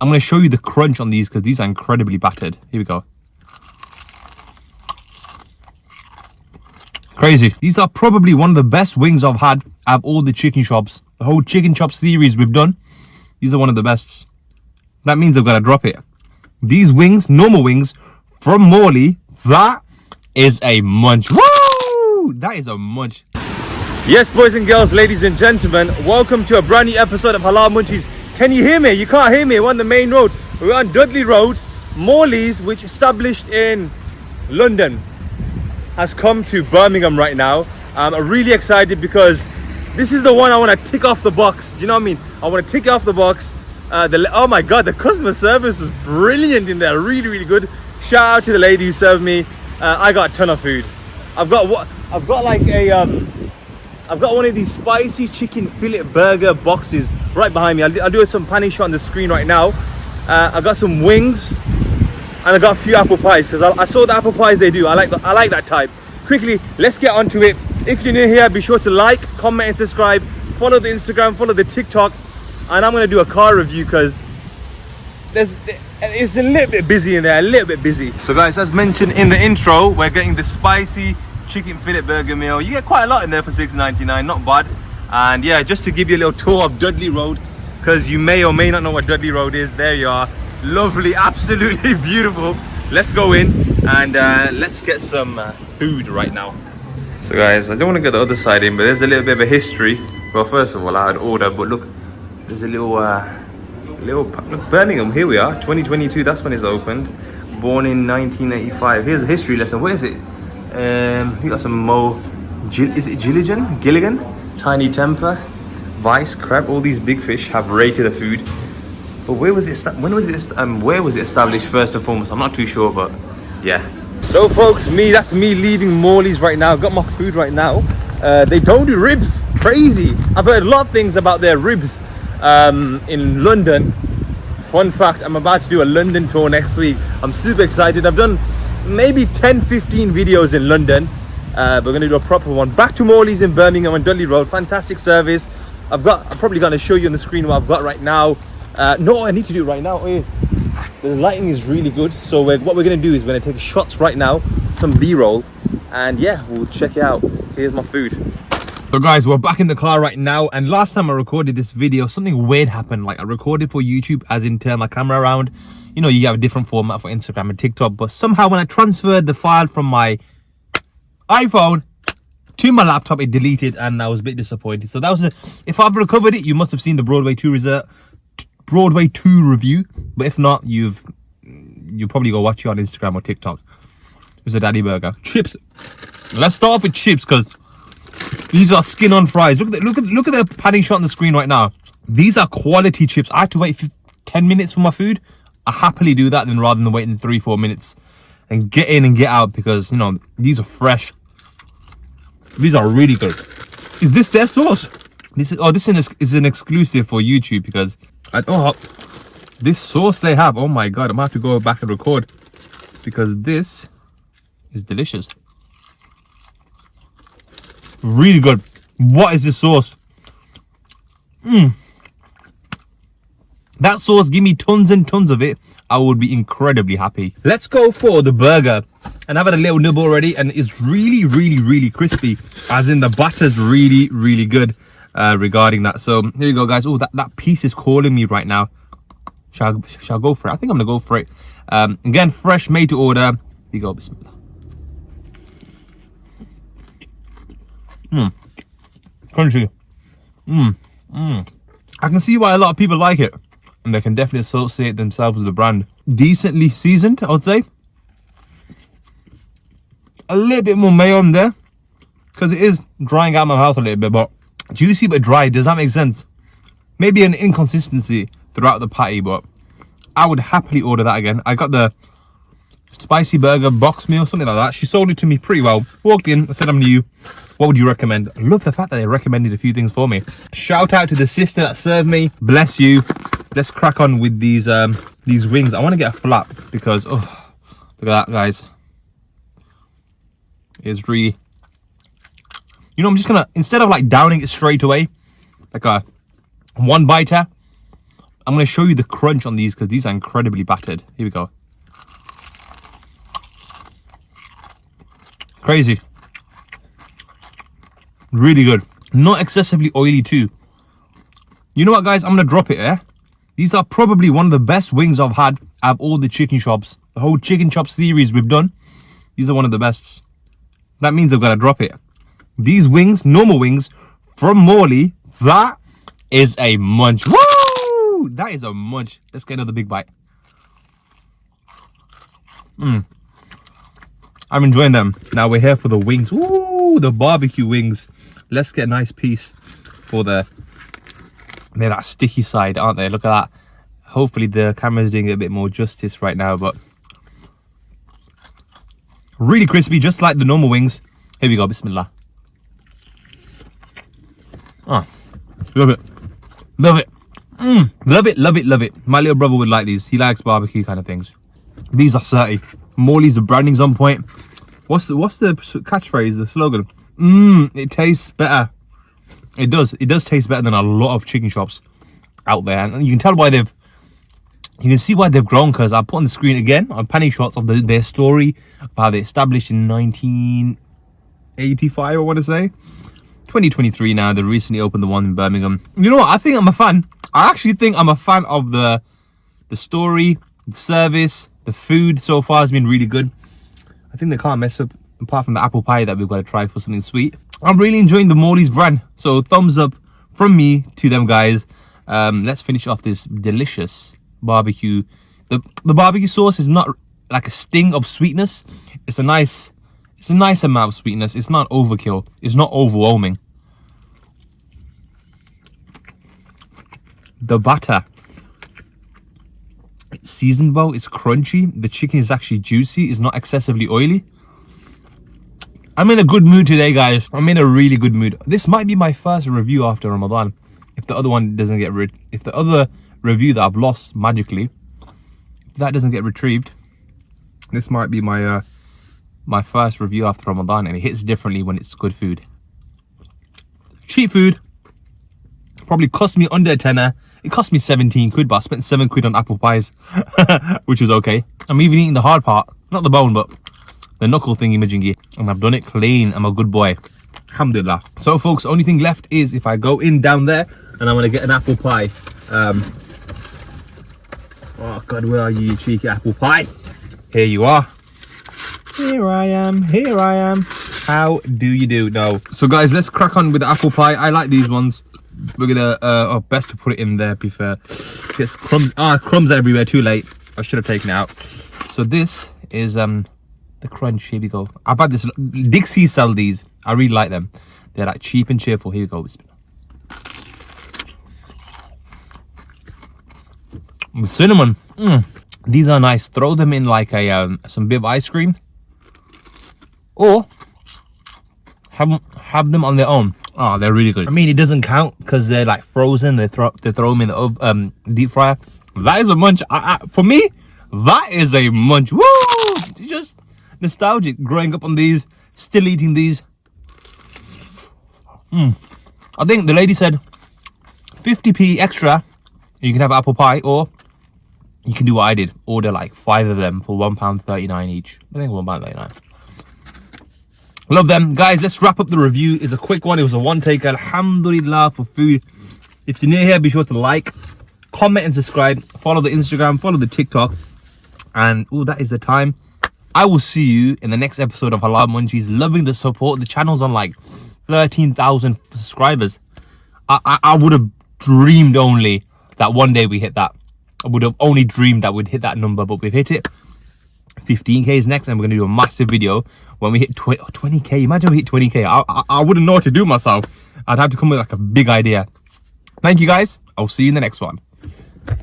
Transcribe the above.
I'm going to show you the crunch on these because these are incredibly battered. Here we go. Crazy. These are probably one of the best wings I've had at all the chicken shops. The whole chicken chop series we've done. These are one of the best. That means I've got to drop it. These wings, normal wings, from Morley, that is a munch. Woo! That is a munch. Yes, boys and girls, ladies and gentlemen, welcome to a brand new episode of Halal Munchies. Can you hear me? You can't hear me. We're on the main road. We're on Dudley Road. Morley's, which established in London, has come to Birmingham right now. Um, I'm really excited because this is the one I want to tick off the box. Do you know what I mean? I want to tick off the box. Uh, the, oh my God, the customer service was brilliant in there. Really, really good. Shout out to the lady who served me. Uh, I got a ton of food. I've got what? I've got like a um, I've got one of these spicy chicken fillet burger boxes right behind me. I'll, do some panning shot on the screen right now. Uh, I got some wings and I got a few apple pies because I, I, saw the apple pies they do. I like the, I like that type. Quickly, let's get onto it. If you're new here, be sure to like, comment and subscribe. Follow the Instagram, follow the TikTok. And I'm going to do a car review because there's it's a little bit busy in there, a little bit busy. So guys, as mentioned in the intro, we're getting the spicy chicken fillet burger meal. You get quite a lot in there for $6.99, not bad. And yeah, just to give you a little tour of Dudley Road, because you may or may not know what Dudley Road is. There you are. Lovely, absolutely beautiful. Let's go in and uh, let's get some uh, food right now. So guys, I don't want to get the other side in, but there's a little bit of a history. Well, first of all, I had order, but look, there's a little, uh, little, look, Birmingham, here we are, 2022, that's when it's opened. Born in 1985. Here's a history lesson. What is it? Um, we got some Mo, is it Gilligan? Gilligan? Tinie Tempah, Vice, Crab, all these big fish have rated the food. But where was it, when was it, um, where was it established first and foremost? I'm not too sure, but yeah. So folks, me, that's me leaving Morley's right now. I've got my food right now. Uh, they don't do ribs, crazy. I've heard a lot of things about their ribs um, in London. Fun fact, I'm about to do a London tour next week. I'm super excited. I've done maybe 10 15 videos in london. Uh, we're to do a proper one. Back to morley's in birmingham on dudley road. Fantastic service. I've got i'm probably to show you on the screen what i've got right now. Uh, no i need to do it right now oh, the lighting is really good. So we're, what we're to do is we're to take shots right now some b-roll and yeah we'll check it out. Here's my food so guys we're back in the car right now and last time i recorded this video something weird happened. Like i recorded for youtube as in turn my camera around. You know you have a different format for instagram and tiktok but somehow when i transferred the file from my iphone to my laptop it deleted and i was a bit disappointed. So that was a if i've recovered it you must have seen the broadway 2 result broadway 2 review. But if not you've you probably go watch it on instagram or tiktok. It was a daddy burger. Chips. Let's start off with chips because these are skin on fries look at the, look at look at the panning shot on the screen right now these are quality chips i had to wait 10 minutes for my food I happily do that than rather than waiting three, four minutes and get in and get out because, you know, these are fresh. These are really good. Is this their sauce? This is, oh, this is an exclusive for YouTube because I oh, this sauce they have. Oh my God, I'm have to go back and record because this is delicious. Really good. What is this sauce? Mmm that sauce give me tons and tons of it i would be incredibly happy. Let's go for the burger. And i've had a little nibble already and it's really really really crispy as in the butter's really really good uh, regarding that. So here you go guys. Oh that that piece is calling me right now. Shall shall I go for it? I think i'm gonna go for it. Um, again fresh made to order. Here you go bismillah Mmm. Crunchy. Mmm. Mmm. I can see why a lot of people like it and they can definitely associate themselves with the brand. Decently seasoned, I would say. A little bit more mayo in there because it is drying out my mouth a little bit, but juicy but dry. Does that make sense? Maybe an inconsistency throughout the patty, but I would happily order that again. I got the spicy burger box meal, something like that. She sold it to me pretty well. Walked in, I said I'm new. What would you recommend? I love the fact that they recommended a few things for me. Shout out to the sister that served me. Bless you let's crack on with these um these wings i want to get a flap because oh look at that guys it's really you know i'm just gonna instead of like downing it straight away like a one biter I'm going to show you the crunch on these because these are incredibly battered. Here we go. Crazy. Really good. Not excessively oily too. You know what, guys? I'm to drop it, eh? These are probably one of the best wings I've had out of all the chicken shops. The whole chicken chop series we've done. These are one of the best. That means I've got to drop it. These wings, normal wings, from Morley, that is a munch. Woo! That is a munch. Let's get another big bite. Mmm. I'm enjoying them. Now we're here for the wings. Ooh, the barbecue wings. Let's get a nice piece for the... They're that sticky side, aren't they? Look at that. Hopefully the camera's doing a bit more justice right now, but... Really crispy, just like the normal wings. Here we go, bismillah. Ah, love it. Love it. Mm, love it, love it, love it. My little brother would like these. He likes barbecue kind of things. These are 30. Morley's, the branding's on point. What's the, what's the catchphrase, the slogan? Mmm, it tastes better. It does. It does taste better than a lot of chicken shops out there. And you can tell why they've, you can see why they've grown because I put on the screen again on penny shots of the, their story of how they established in 1985, I want to say. 2023 now. They recently opened the one in Birmingham. You know what? I think I'm a fan. I actually think I'm a fan of the the story, the service, the food so far has been really good. I think they can't mess up apart from the apple pie that we've got to try for something sweet. I'm really enjoying the Morley's brand. So thumbs up from me to them guys. Um, let's finish off this delicious barbecue. The, the barbecue sauce is not like a sting of sweetness. It's a nice, it's a nice amount of sweetness. It's not overkill. It's not overwhelming. The butter it's seasoned well, it's crunchy. The chicken is actually juicy, it's not excessively oily. I'm in a good mood today, guys. I'm in a really good mood. This might be my first review after Ramadan. If the other one doesn't get rid, if the other review that I've lost magically, if that doesn't get retrieved, this might be my uh, my first review after Ramadan, and it hits differently when it's good food. Cheap food, probably cost me under a tenner it cost me 17 quid, but I spent 7 quid on apple pies, which was okay. I'm even eating the hard part, not the bone, but the knuckle thingy majingy. And I've done it clean. I'm a good boy. Alhamdulillah. So, folks, only thing left is if I go in down there and I'm to get an apple pie. Um, oh, God, where are you, you cheeky apple pie? Here you are. Here I am. Here I am. How do you do? No. So, guys, let's crack on with the apple pie. I like these ones we're gonna uh oh, best to put it in there be fair gets crumbs ah crumbs everywhere too late i should have taken it out so this is um the crunch here we go i've had this Dixy sell these i really like them they're like cheap and cheerful here we go the cinnamon mm. these are nice throw them in like a um some bit of ice cream or have have them on their own Oh, they're really good. I mean, it doesn't count because they're like frozen. They throw they throw them in the oven, um, deep fryer. That is a munch. I, I, for me, that is a munch. Woo! Just nostalgic. Growing up on these, still eating these. Hmm. I think the lady said 50p extra. You can have apple pie, or you can do what I did. Order like five of them for one pound thirty nine each. I think one pound thirty nine. Love them. Guys, let's wrap up the review. It's a quick one. It was a one take. Alhamdulillah for food. If you're new here, be sure to like, comment and subscribe. Follow the Instagram, follow the TikTok. And oh, that is the time. I will see you in the next episode of Halal Munchies. Loving the support. The channel's on like 13,000 subscribers. I, I, I would have dreamed only that one day we hit that. I would have only dreamed that we'd hit that number, but we've hit it. 15k is next and we're going to do a massive video when we hit 20k imagine we hit 20k I, I, I wouldn't know what to do myself i'd have to come with like a big idea thank you guys i'll see you in the next one